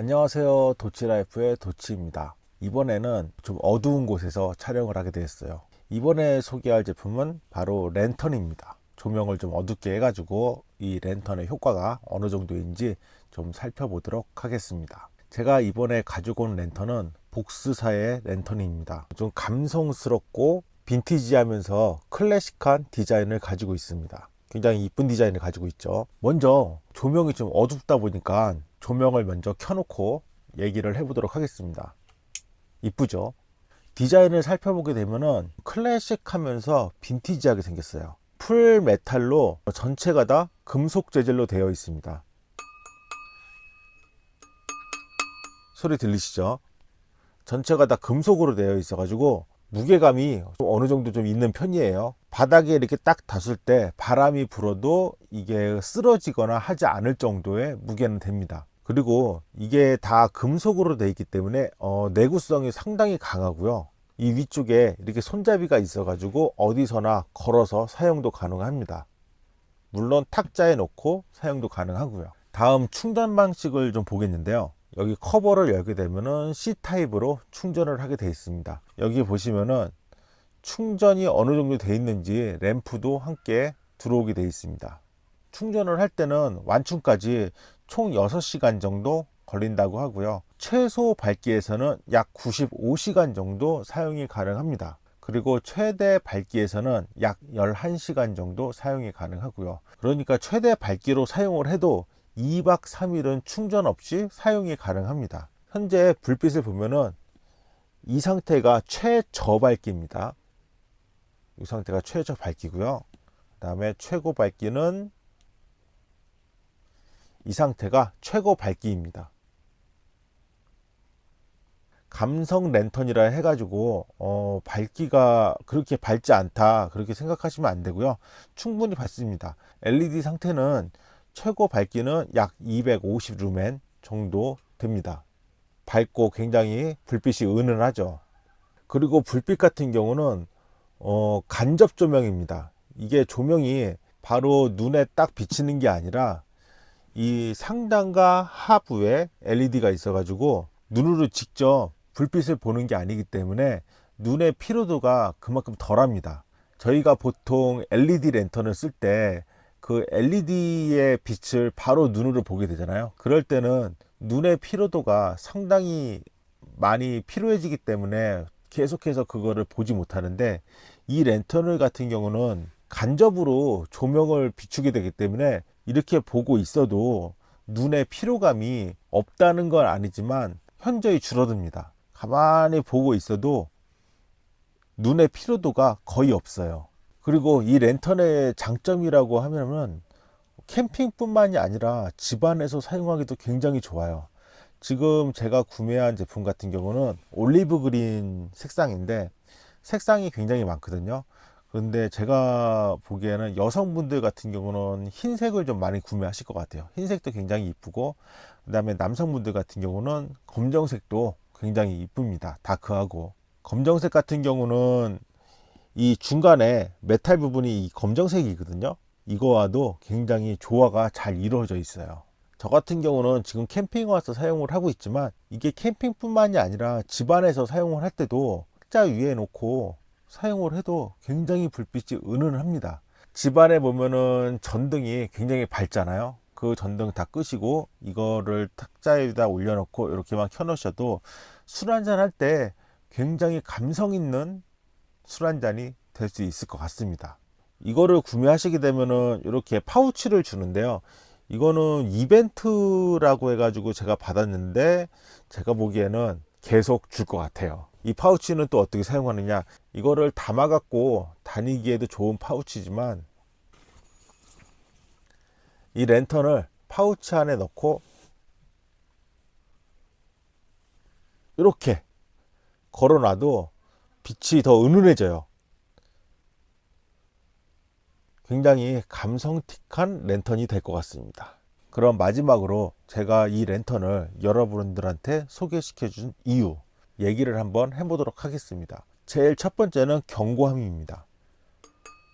안녕하세요. 도치라이프의 도치입니다. 이번에는 좀 어두운 곳에서 촬영을 하게 되었어요. 이번에 소개할 제품은 바로 랜턴입니다. 조명을 좀 어둡게 해가지고 이 랜턴의 효과가 어느 정도인지 좀 살펴보도록 하겠습니다. 제가 이번에 가지고 온 랜턴은 복스사의 랜턴입니다. 좀 감성스럽고 빈티지하면서 클래식한 디자인을 가지고 있습니다. 굉장히 이쁜 디자인을 가지고 있죠. 먼저 조명이 좀 어둡다 보니까 조명을 먼저 켜놓고 얘기를 해보도록 하겠습니다. 이쁘죠? 디자인을 살펴보게 되면은 클래식하면서 빈티지하게 생겼어요. 풀 메탈로 전체가 다 금속 재질로 되어 있습니다. 소리 들리시죠? 전체가 다 금속으로 되어 있어 가지고 무게감이 어느 정도 좀 있는 편이에요. 바닥에 이렇게 딱 닿을 때 바람이 불어도 이게 쓰러지거나 하지 않을 정도의 무게는 됩니다 그리고 이게 다 금속으로 되어 있기 때문에 어, 내구성이 상당히 강하고요. 이 위쪽에 이렇게 손잡이가 있어 가지고 어디서나 걸어서 사용도 가능합니다. 물론 탁자에 놓고 사용도 가능하고요. 다음 충전 방식을 좀 보겠는데요. 여기 커버를 열게 되면은 C타입으로 충전을 하게 되어 있습니다. 여기 보시면은 충전이 어느 정도 되어 있는지 램프도 함께 들어오게 되어 있습니다. 충전을 할 때는 완충까지 총 6시간 정도 걸린다고 하고요. 최소 밝기에서는 약 95시간 정도 사용이 가능합니다. 그리고 최대 밝기에서는 약 11시간 정도 사용이 가능하고요. 그러니까 최대 밝기로 사용을 해도 2박 3일은 충전 없이 사용이 가능합니다. 현재 불빛을 보면은 이 상태가 최저 밝기입니다. 이 상태가 최저 밝기고요. 그 다음에 최고 밝기는 이 상태가 최고 밝기입니다. 감성 랜턴이라 해가지고 어, 밝기가 그렇게 밝지 않다 그렇게 생각하시면 안 되고요. 충분히 밝습니다. LED 상태는 최고 밝기는 약 250 루멘 정도 됩니다. 밝고 굉장히 불빛이 은은하죠. 그리고 불빛 같은 경우는 어, 간접 조명입니다. 이게 조명이 바로 눈에 딱 비치는 게 아니라 이 상단과 하부에 LED가 있어 가지고 눈으로 직접 불빛을 보는 게 아니기 때문에 눈의 피로도가 그만큼 덜합니다. 저희가 보통 LED 랜턴을 쓸 때 그 LED의 빛을 바로 눈으로 보게 되잖아요. 그럴 때는 눈의 피로도가 상당히 많이 피로해지기 때문에 계속해서 그거를 보지 못하는데 이 랜턴을 같은 경우는 간접으로 조명을 비추게 되기 때문에 이렇게 보고 있어도 눈의 피로감이 없다는 건 아니지만 현저히 줄어듭니다. 가만히 보고 있어도 눈의 피로도가 거의 없어요. 그리고 이 랜턴의 장점이라고 하면은 캠핑뿐만이 아니라 집안에서 사용하기도 굉장히 좋아요. 지금 제가 구매한 제품 같은 경우는 올리브 그린 색상인데 색상이 굉장히 많거든요 그런데 제가 보기에는 여성분들 같은 경우는 흰색을 좀 많이 구매하실 것 같아요. 흰색도 굉장히 이쁘고 그 다음에 남성분들 같은 경우는 검정색도 굉장히 이쁩니다. 다크하고. 검정색 같은 경우는 이 중간에 메탈 부분이 검정색이거든요. 이거와도 굉장히 조화가 잘 이루어져 있어요. 저 같은 경우는 지금 캠핑 와서 사용을 하고 있지만 이게 캠핑 뿐만이 아니라 집안에서 사용을 할 때도 탁자 위에 놓고 사용을 해도 굉장히 불빛이 은은합니다. 집안에 보면은 전등이 굉장히 밝잖아요. 그 전등 다 끄시고 이거를 탁자에다 올려놓고 이렇게만 켜 놓으셔도 술 한잔 할 때 굉장히 감성 있는 술 한잔이 될 수 있을 것 같습니다. 이거를 구매하시게 되면은 이렇게 파우치를 주는데요. 이거는 이벤트라고 해가지고 제가 받았는데 제가 보기에는 계속 줄 것 같아요 이 파우치는 또 어떻게 사용하느냐? 이거를 담아 갖고 다니기에도 좋은 파우치지만 이 랜턴을 파우치 안에 넣고 이렇게 걸어놔도 빛이 더 은은해져요. 굉장히 감성틱한 랜턴이 될 것 같습니다. 그럼 마지막으로 제가 이 랜턴을 여러분들한테 소개시켜 준 이유 얘기를 한번 해보도록 하겠습니다 제일 첫 번째는 견고함입니다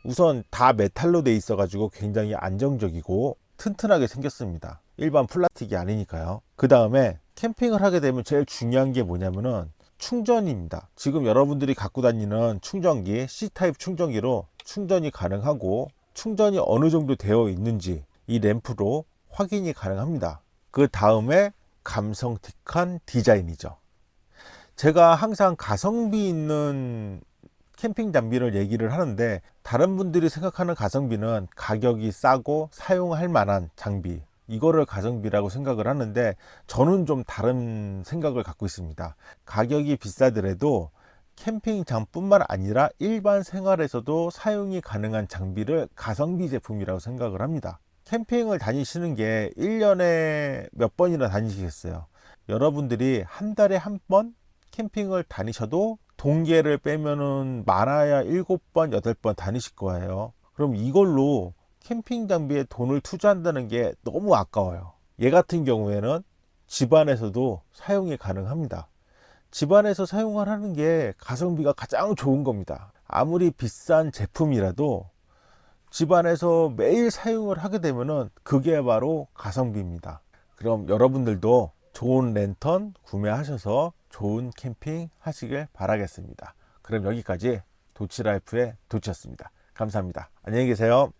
우선 다 메탈로 돼 있어 가지고 굉장히 안정적이고 튼튼하게 생겼습니다 일반 플라스틱이 아니니까요 그 다음에 캠핑을 하게 되면 제일 중요한 게 뭐냐면은 충전입니다. 지금 여러분들이 갖고 다니는 충전기 C타입 충전기로 충전이 가능하고 충전이 어느 정도 되어 있는지 이 램프로 확인이 가능합니다. 그 다음에 감성틱한 디자인이죠. 제가 항상 가성비 있는 캠핑 장비를 얘기를 하는데 다른 분들이 생각하는 가성비는 가격이 싸고 사용할 만한 장비 이거를 가성비라고 생각을 하는데 저는 좀 다른 생각을 갖고 있습니다. 가격이 비싸더라도 캠핑장 뿐만 아니라 일반 생활에서도 사용이 가능한 장비를 가성비 제품이라고 생각을 합니다. 캠핑을 다니시는 게 1년에 몇 번이나 다니시겠어요? 여러분들이 한 달에 한 번 캠핑을 다니셔도 동계를 빼면은 많아야 7번, 8번 다니실 거예요. 그럼 이걸로 캠핑 장비에 돈을 투자한다는 게 너무 아까워요. 얘 같은 경우에는 집안에서도 사용이 가능합니다. 집안에서 사용을 하는 게 가성비가 가장 좋은 겁니다. 아무리 비싼 제품이라도 집안에서 매일 사용을 하게 되면은 그게 바로 가성비입니다. 그럼 여러분들도 좋은 랜턴 구매하셔서 좋은 캠핑 하시길 바라겠습니다. 그럼 여기까지 도치라이프의 도치였습니다. 감사합니다. 안녕히 계세요.